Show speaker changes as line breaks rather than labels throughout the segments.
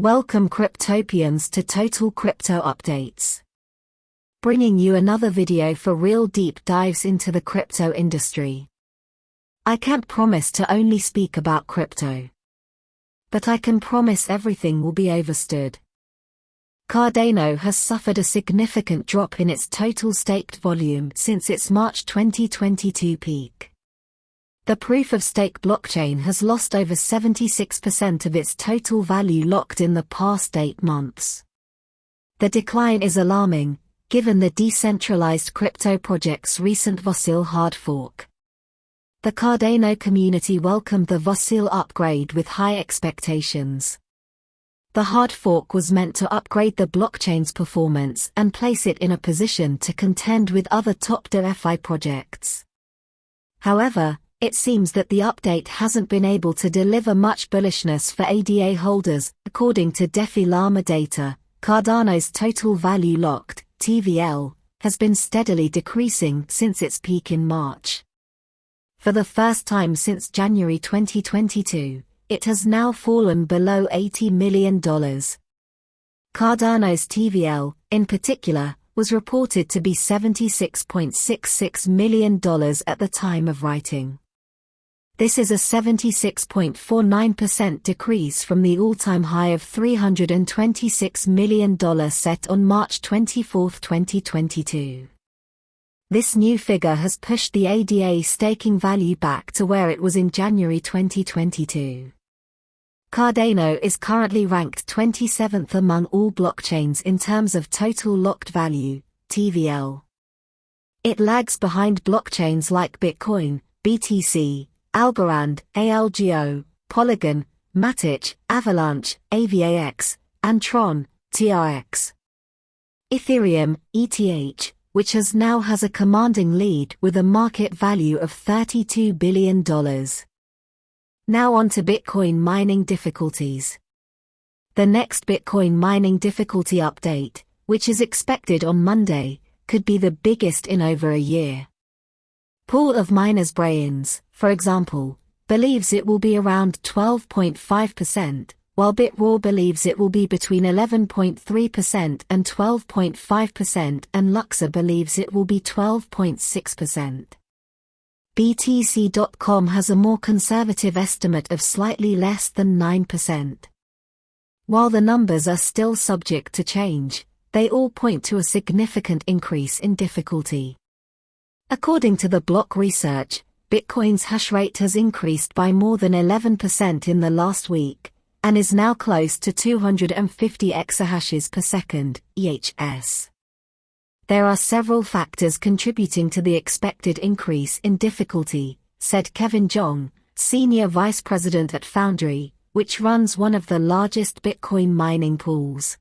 Welcome Cryptopians to Total Crypto Updates. Bringing you another video for real deep dives into the crypto industry. I can't promise to only speak about crypto. But I can promise everything will be overstood. Cardano has suffered a significant drop in its total staked volume since its March 2022 peak. The proof-of-stake blockchain has lost over 76% of its total value locked in the past eight months. The decline is alarming, given the decentralized crypto project's recent Vasil hard fork. The Cardano community welcomed the Vasil upgrade with high expectations. The hard fork was meant to upgrade the blockchain's performance and place it in a position to contend with other top DeFi projects. However, it seems that the update hasn't been able to deliver much bullishness for ADA holders. According to DeFi Llama data, Cardano's total value locked, TVL, has been steadily decreasing since its peak in March. For the first time since January 2022, it has now fallen below $80 million. Cardano's TVL, in particular, was reported to be $76.66 million at the time of writing. This is a 76.49% decrease from the all-time high of $326 million set on March 24, 2022. This new figure has pushed the ADA staking value back to where it was in January 2022. Cardano is currently ranked 27th among all blockchains in terms of total locked value, TVL. It lags behind blockchains like Bitcoin, BTC, Algorand, ALGO, Polygon, Matic, Avalanche, AVAX, and Tron, TRX. Ethereum, ETH, which has now has a commanding lead with a market value of $32 billion. Now on to Bitcoin mining difficulties. The next Bitcoin mining difficulty update, which is expected on Monday, could be the biggest in over a year. Pool of miners Braiins, for example, believes it will be around 12.5%, while BitRaw believes it will be between 11.3% and 12.5% and Luxor believes it will be 12.6%. BTC.com has a more conservative estimate of slightly less than 9%. While the numbers are still subject to change, they all point to a significant increase in difficulty. According to the block research, Bitcoin's hash rate has increased by more than 11% in the last week, and is now close to 250 exahashes per second, EHS. There are several factors contributing to the expected increase in difficulty, said Kevin Zhang, Senior Vice President at Foundry, which runs one of the largest Bitcoin mining pools.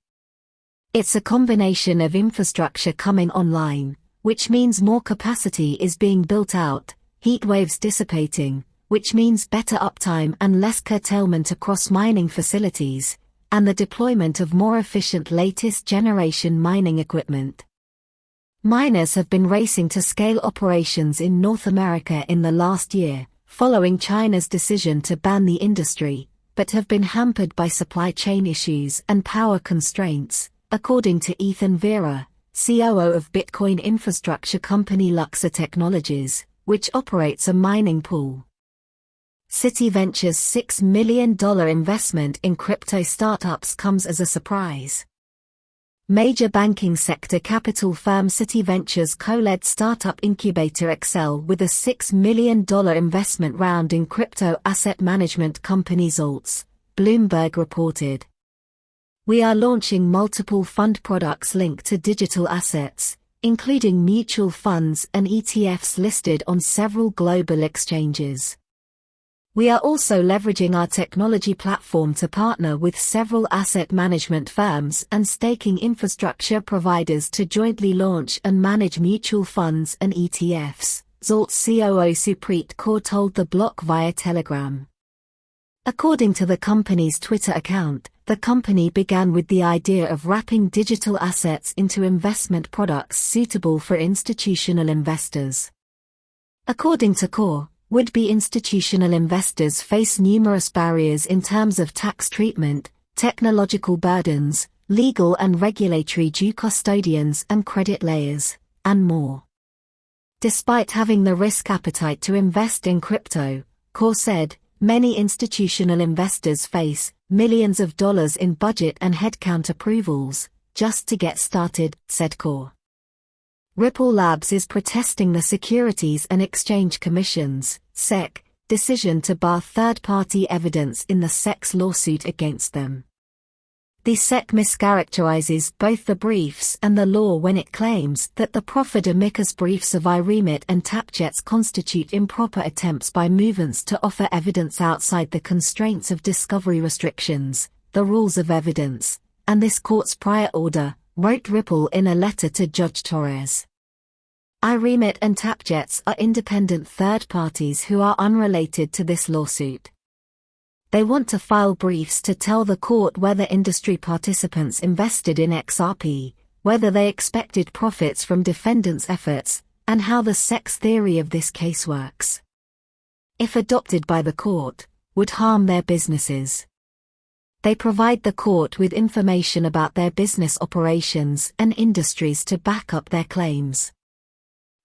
It's a combination of infrastructure coming online, which means more capacity is being built out, heat waves dissipating, which means better uptime and less curtailment across mining facilities, and the deployment of more efficient latest generation mining equipment. Miners have been racing to scale operations in North America in the last year, following China's decision to ban the industry, but have been hampered by supply chain issues and power constraints, according to Ethan Vera, COO of Bitcoin infrastructure company Luxor Technologies, which operates a mining pool. Citi Ventures' $6 million investment in crypto startups comes as a surprise. Major banking sector capital firm Citi Ventures co-led startup incubator Accel with a $6 million investment round in crypto asset management company Zalts, Bloomberg reported. We are launching multiple fund products linked to digital assets, including mutual funds and ETFs listed on several global exchanges. We are also leveraging our technology platform to partner with several asset management firms and staking infrastructure providers to jointly launch and manage mutual funds and ETFs, Zalt's COO Supreet Kaur told the block via Telegram. According to the company's Twitter account, the company began with the idea of wrapping digital assets into investment products suitable for institutional investors. According to Kaur, would-be institutional investors face numerous barriers in terms of tax treatment, technological burdens, legal and regulatory due custodians and credit layers, and more. Despite having the risk appetite to invest in crypto, Kaur said, many institutional investors face millions of dollars in budget and headcount approvals just to get started, said Kaur. Ripple Labs is protesting the Securities and Exchange Commission's SEC decision to bar third-party evidence in the SEC's lawsuit against them. The SEC mischaracterizes both the briefs and the law when it claims that the proffered amicus briefs of iRemit and Tapjets constitute improper attempts by movants to offer evidence outside the constraints of discovery restrictions, the rules of evidence, and this court's prior order, wrote Ripple in a letter to Judge Torres. iRemit and Tapjets are independent third parties who are unrelated to this lawsuit. They want to file briefs to tell the court whether industry participants invested in XRP, whether they expected profits from defendants' efforts, and how the SEC's theory of this case works. If adopted by the court, would harm their businesses. They provide the court with information about their business operations and industries to back up their claims.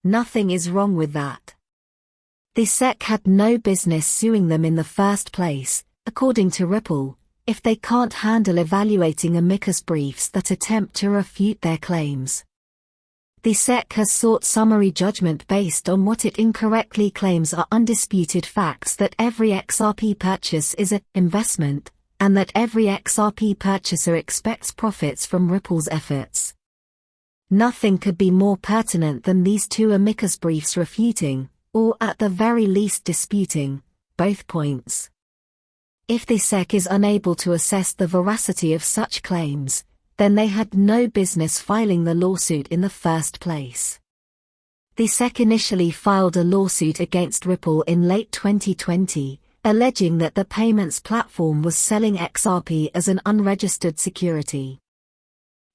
Nothing is wrong with that. The SEC had no business suing them in the first place, according to Ripple, if they can't handle evaluating amicus briefs that attempt to refute their claims. The SEC has sought summary judgment based on what it incorrectly claims are undisputed facts that every XRP purchase is an investment, and that every XRP purchaser expects profits from Ripple's efforts. Nothing could be more pertinent than these two amicus briefs refuting, or at the very least disputing, both points. If the SEC is unable to assess the veracity of such claims, then they had no business filing the lawsuit in the first place. The SEC initially filed a lawsuit against Ripple in late 2020, alleging that the payments platform was selling XRP as an unregistered security.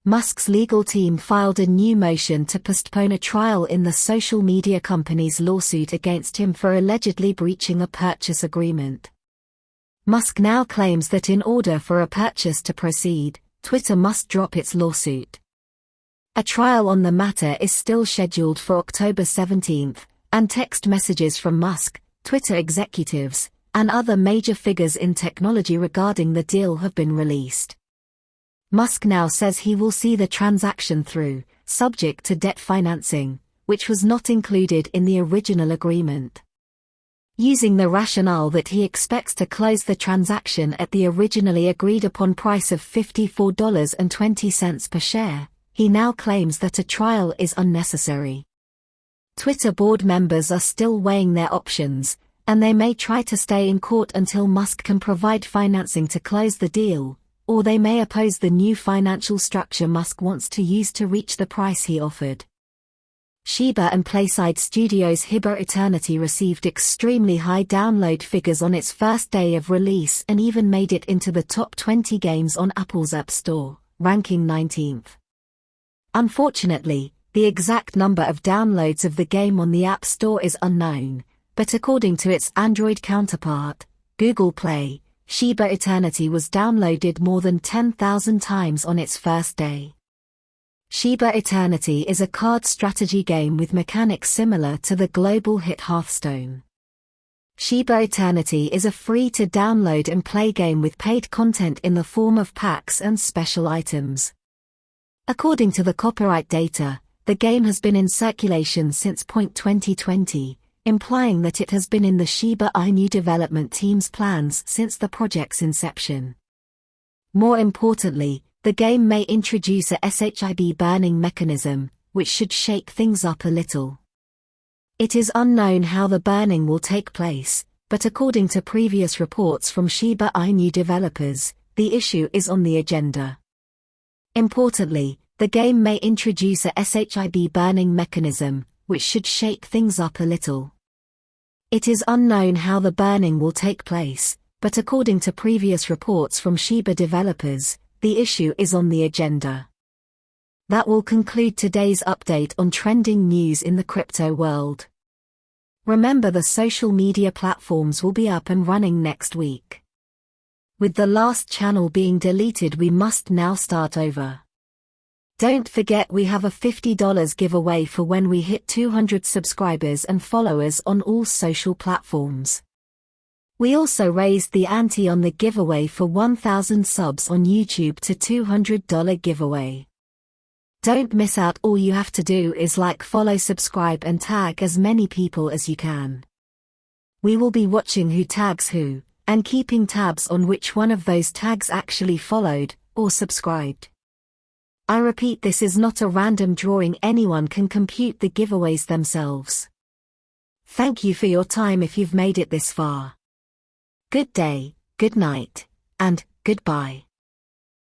Musk's legal team filed a new motion to postpone a trial in the social media company's lawsuit against him for allegedly breaching a purchase agreement. Musk now claims that in order for a purchase to proceed, Twitter must drop its lawsuit. A trial on the matter is still scheduled for October 17, and text messages from Musk, Twitter executives, and other major figures in technology regarding the deal have been released. Musk now says he will see the transaction through, subject to debt financing, which was not included in the original agreement using the rationale that he expects to close the transaction at the originally agreed upon price of $54.20 per share, he now claims that a trial is unnecessary. Twitter board members are still weighing their options, and they may try to stay in court until Musk can provide financing to close the deal, or they may oppose the new financial structure Musk wants to use to reach the price he offered. Shiba and Playside Studios' Shiba Eternity received extremely high download figures on its first day of release and even made it into the top 20 games on Apple's App Store, ranking 19th. Unfortunately, the exact number of downloads of the game on the App Store is unknown, but according to its Android counterpart, Google Play, Shiba Eternity was downloaded more than 10,000 times on its first day. Shiba Eternity is a card strategy game with mechanics similar to the global hit Hearthstone. Shiba Eternity is a free-to-download and play game with paid content in the form of packs and special items. According to the copyright data, the game has been in circulation since point 2020, implying that it has been in the Shiba Inu development team's plans since the project's inception. More importantly, the game may introduce a SHIB burning mechanism, which should shake things up a little. It is unknown how the burning will take place, but according to previous reports from Shiba Inu developers, the issue is on the agenda. Importantly, the game may introduce a SHIB burning mechanism, which should shake things up a little. It is unknown how the burning will take place, but according to previous reports from Shiba developers, the issue is on the agenda. That will conclude today's update on trending news in the crypto world. Remember the social media platforms will be up and running next week. With the last channel being deleted we must now start over. Don't forget we have a $50 giveaway for when we hit 200 subscribers and followers on all social platforms. We also raised the ante on the giveaway for 1000 subs on YouTube to $200 giveaway. Don't miss out all you have to do is like follow subscribe and tag as many people as you can. We will be watching who tags who, and keeping tabs on which one of those tags actually followed, or subscribed. I repeat this is not a random drawing anyone can compute the giveaways themselves. Thank you for your time if you've made it this far. Good day, good night, and goodbye.